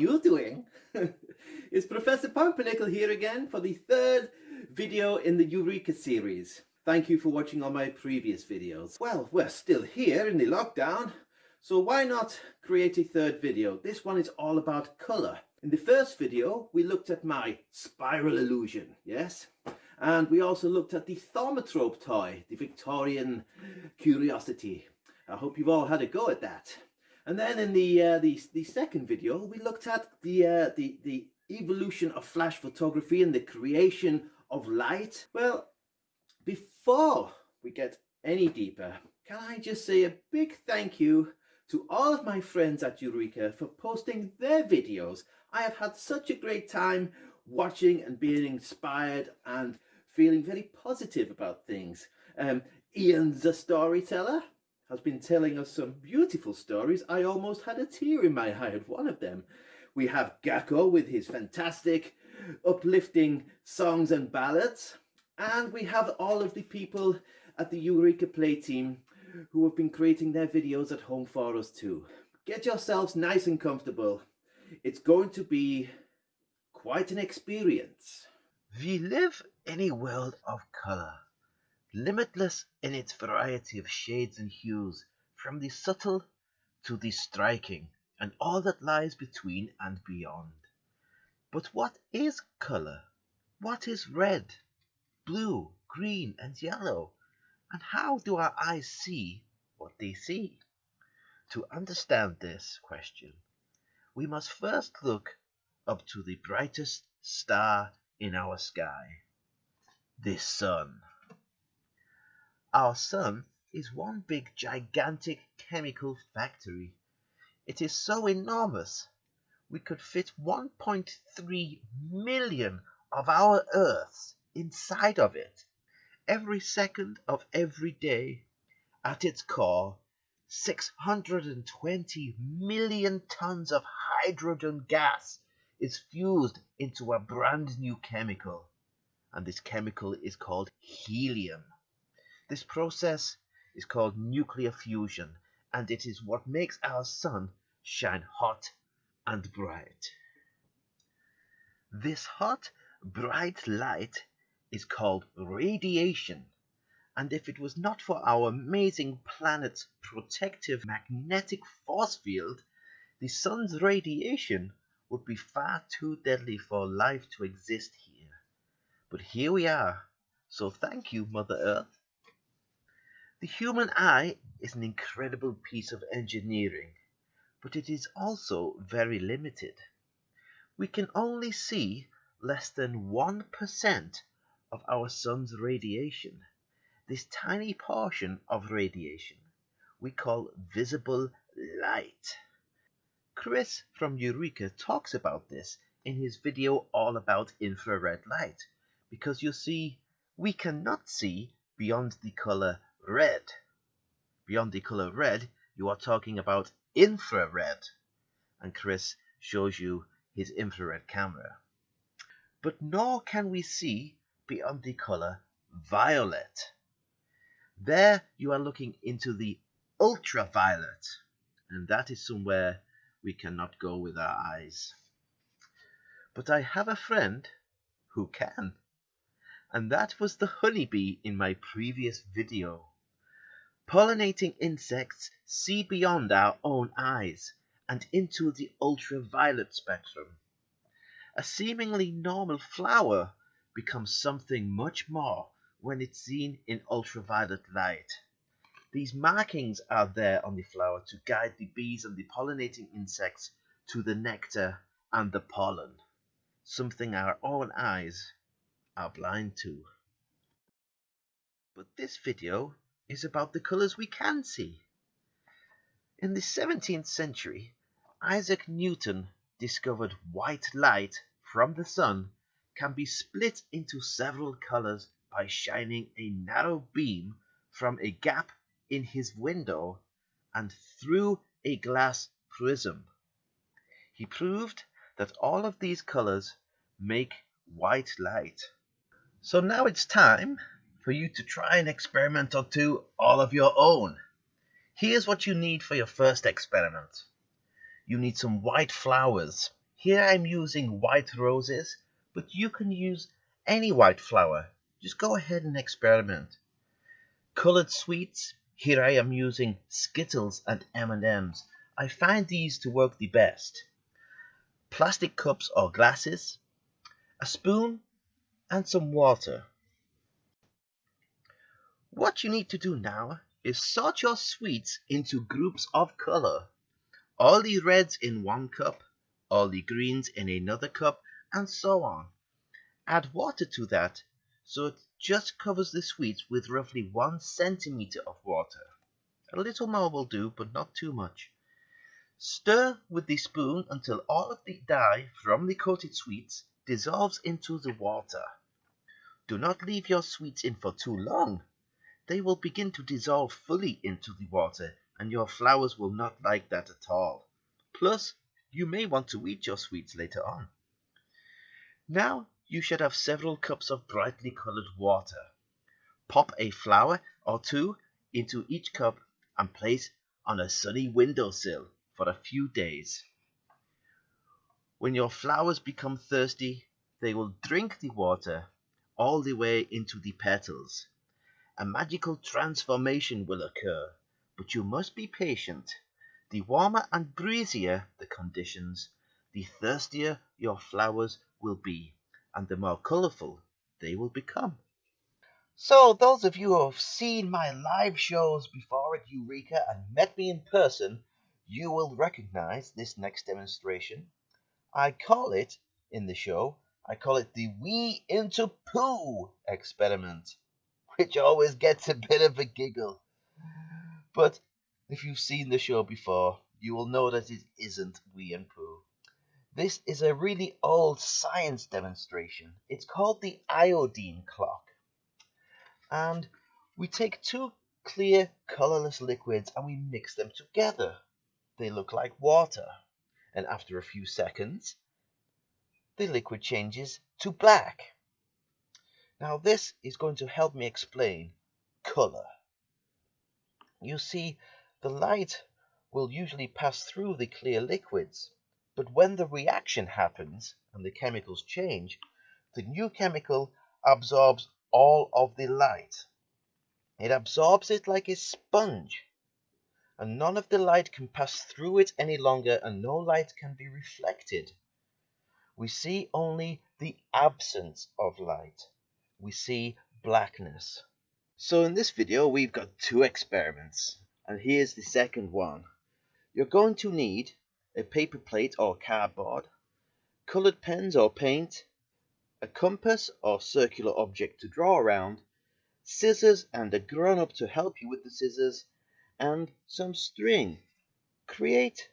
you doing? it's Professor Pumpernickel here again for the third video in the Eureka series. Thank you for watching all my previous videos. Well, we're still here in the lockdown, so why not create a third video? This one is all about colour. In the first video, we looked at my spiral illusion, yes? And we also looked at the Thaumatrope toy, the Victorian curiosity. I hope you've all had a go at that. And then in the uh, the, the second video, we looked at the, uh, the, the evolution of flash photography and the creation of light. Well, before we get any deeper, can I just say a big thank you to all of my friends at Eureka for posting their videos. I have had such a great time watching and being inspired and feeling very positive about things. Um, Ian's a storyteller has been telling us some beautiful stories. I almost had a tear in my eye at one of them. We have Gakko with his fantastic uplifting songs and ballads. And we have all of the people at the Eureka Play team who have been creating their videos at home for us too. Get yourselves nice and comfortable. It's going to be quite an experience. We live in a world of color limitless in its variety of shades and hues, from the subtle to the striking, and all that lies between and beyond. But what is colour? What is red, blue, green, and yellow? And how do our eyes see what they see? To understand this question, we must first look up to the brightest star in our sky, the sun. Our sun is one big gigantic chemical factory. It is so enormous we could fit 1.3 million of our Earths inside of it. Every second of every day, at its core, 620 million tons of hydrogen gas is fused into a brand new chemical. And this chemical is called helium. This process is called nuclear fusion and it is what makes our sun shine hot and bright. This hot, bright light is called radiation and if it was not for our amazing planet's protective magnetic force field, the sun's radiation would be far too deadly for life to exist here. But here we are, so thank you, Mother Earth. The human eye is an incredible piece of engineering, but it is also very limited. We can only see less than 1% of our sun's radiation. This tiny portion of radiation we call visible light. Chris from Eureka talks about this in his video all about infrared light because you see we cannot see beyond the color red. Beyond the color red, you are talking about infrared. And Chris shows you his infrared camera. But nor can we see beyond the color violet. There you are looking into the ultraviolet. And that is somewhere we cannot go with our eyes. But I have a friend who can. And that was the honeybee in my previous video. Pollinating insects see beyond our own eyes and into the ultraviolet spectrum. A seemingly normal flower becomes something much more when it's seen in ultraviolet light. These markings are there on the flower to guide the bees and the pollinating insects to the nectar and the pollen, something our own eyes are blind to. But this video is about the colours we can see. In the 17th century, Isaac Newton discovered white light from the sun can be split into several colours by shining a narrow beam from a gap in his window and through a glass prism. He proved that all of these colours make white light. So now it's time for you to try an experiment or two all of your own. Here's what you need for your first experiment. You need some white flowers. Here I'm using white roses, but you can use any white flower. Just go ahead and experiment. Colored sweets, here I am using Skittles and M&Ms. I find these to work the best. Plastic cups or glasses, a spoon and some water. What you need to do now is sort your sweets into groups of color. All the reds in one cup, all the greens in another cup, and so on. Add water to that so it just covers the sweets with roughly one centimeter of water. A little more will do, but not too much. Stir with the spoon until all of the dye from the coated sweets dissolves into the water. Do not leave your sweets in for too long. They will begin to dissolve fully into the water and your flowers will not like that at all. Plus, you may want to eat your sweets later on. Now you should have several cups of brightly colored water. Pop a flower or two into each cup and place on a sunny windowsill for a few days. When your flowers become thirsty, they will drink the water all the way into the petals. A magical transformation will occur, but you must be patient. The warmer and breezier the conditions, the thirstier your flowers will be, and the more colorful they will become. So, those of you who have seen my live shows before at Eureka and met me in person, you will recognize this next demonstration. I call it, in the show, I call it the Wee into Poo experiment, which always gets a bit of a giggle. But if you've seen the show before, you will know that it isn't Wee and Poo. This is a really old science demonstration. It's called the iodine clock. And we take two clear, colorless liquids and we mix them together. They look like water. And after a few seconds, the liquid changes to black. Now this is going to help me explain color. You see, the light will usually pass through the clear liquids, but when the reaction happens and the chemicals change, the new chemical absorbs all of the light. It absorbs it like a sponge and none of the light can pass through it any longer and no light can be reflected. We see only the absence of light. We see blackness. So in this video we've got two experiments and here's the second one. You're going to need a paper plate or cardboard, colored pens or paint, a compass or circular object to draw around, scissors and a grown-up to help you with the scissors, and some string. Create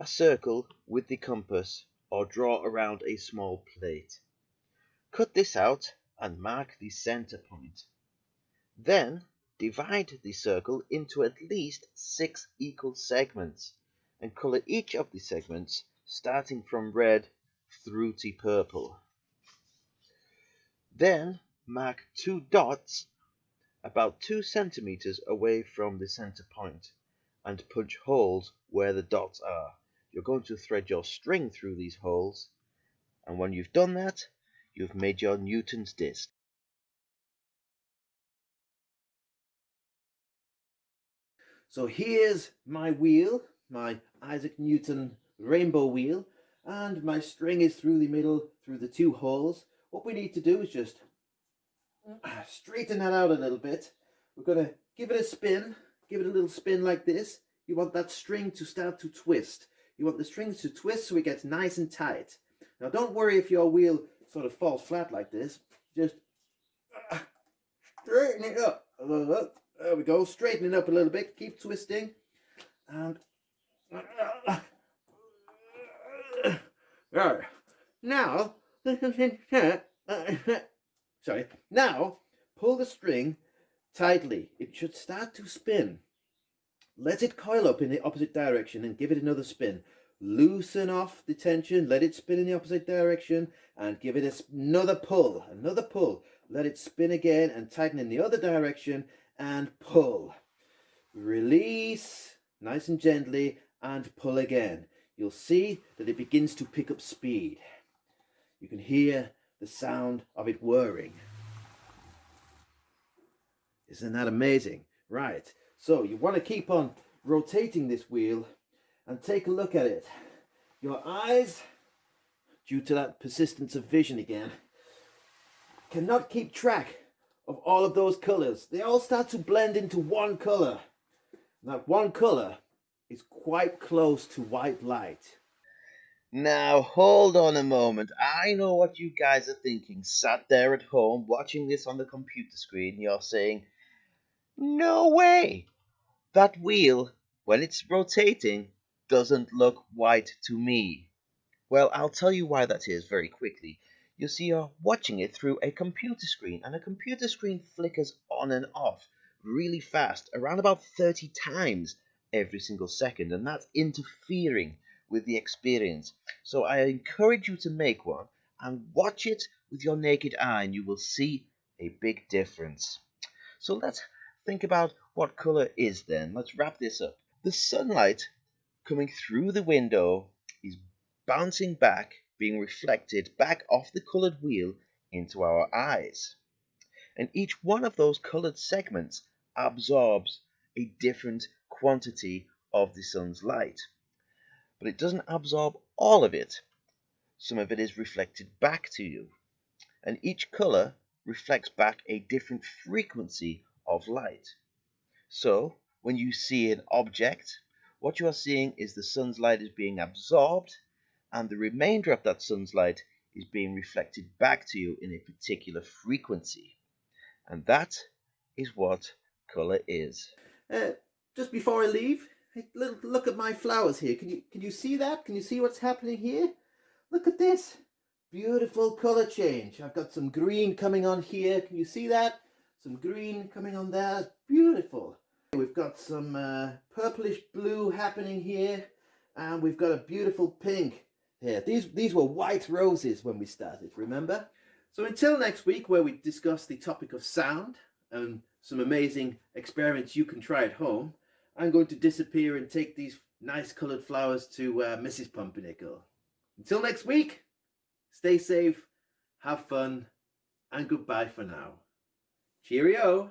a circle with the compass or draw around a small plate. Cut this out and mark the center point. Then divide the circle into at least six equal segments and color each of the segments starting from red through to purple. Then mark two dots about 2 centimeters away from the center point and punch holes where the dots are. You're going to thread your string through these holes and when you've done that you've made your Newton's disc. So here's my wheel, my Isaac Newton rainbow wheel and my string is through the middle through the two holes. What we need to do is just straighten that out a little bit. We're going to give it a spin, give it a little spin like this. You want that string to start to twist. You want the strings to twist so it gets nice and tight. Now don't worry if your wheel sort of falls flat like this. Just uh, straighten it up little bit. There we go. Straighten it up a little bit. Keep twisting. And uh, now sorry. Now, pull the string tightly. It should start to spin. Let it coil up in the opposite direction and give it another spin. Loosen off the tension, let it spin in the opposite direction and give it another pull, another pull. Let it spin again and tighten in the other direction and pull. Release, nice and gently, and pull again. you'll see that it begins to pick up speed. You can hear the sound of it whirring. Isn't that amazing? Right, so you want to keep on rotating this wheel and take a look at it. Your eyes, due to that persistence of vision again, cannot keep track of all of those colors. They all start to blend into one color. That one color is quite close to white light. Now, hold on a moment. I know what you guys are thinking. Sat there at home watching this on the computer screen, you're saying, No way! That wheel, when it's rotating, doesn't look white to me. Well, I'll tell you why that is very quickly. You see, you're watching it through a computer screen, and a computer screen flickers on and off really fast, around about 30 times every single second, and that's interfering with the experience. So I encourage you to make one and watch it with your naked eye, and you will see a big difference. So let's think about what color is then. Let's wrap this up. The sunlight coming through the window is bouncing back, being reflected back off the colored wheel into our eyes. And each one of those colored segments absorbs a different quantity of the sun's light. But it doesn't absorb all of it. Some of it is reflected back to you. And each color reflects back a different frequency of light. So, when you see an object, what you are seeing is the sun's light is being absorbed and the remainder of that sun's light is being reflected back to you in a particular frequency. And that is what color is. Uh, just before I leave, little look at my flowers here. Can you can you see that? Can you see what's happening here? Look at this. Beautiful color change. I've got some green coming on here. Can you see that? Some green coming on there. Beautiful. We've got some uh, purplish blue happening here. And we've got a beautiful pink here. These, these were white roses when we started, remember? So until next week where we discuss the topic of sound and some amazing experiments you can try at home, I'm going to disappear and take these nice coloured flowers to uh, Mrs. Pumpernickel. Until next week, stay safe, have fun, and goodbye for now. Cheerio!